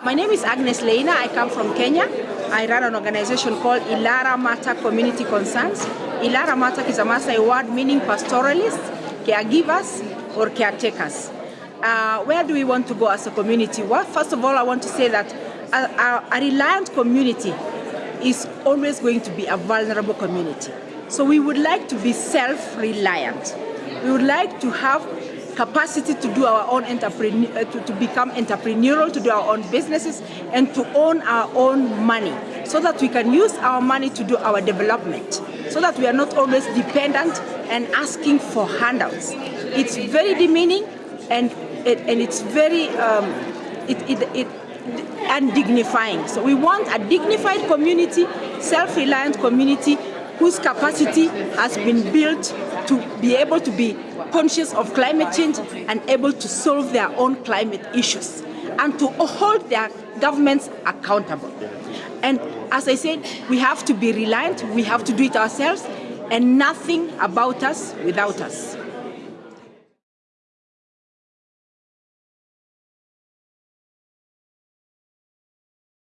My name is Agnes Leina. I come from Kenya. I run an organization called Il'laramatak Community Concerns. Il'laramatak is a Maasai word meaning pastoralists, caregivers, or caretakers. Uh, where do we want to go as a community? Well, first of all, I want to say that a, a, a reliant community is always going to be a vulnerable community. So we would like to be self-reliant. We would like to have capacity to do our own entrepreneur, uh, to, to become entrepreneurial, to do our own businesses, and to own our own money, so that we can use our money to do our development, so that we are not always dependent and asking for handouts. It's very demeaning, and it, and it's very um, it, it, it undignifying. So we want a dignified community, self-reliant community whose capacity has been built to be able to be conscious of climate change and able to solve their own climate issues and to hold their governments accountable. And as I said, we have to be reliant, we have to do it ourselves, and nothing about us without us.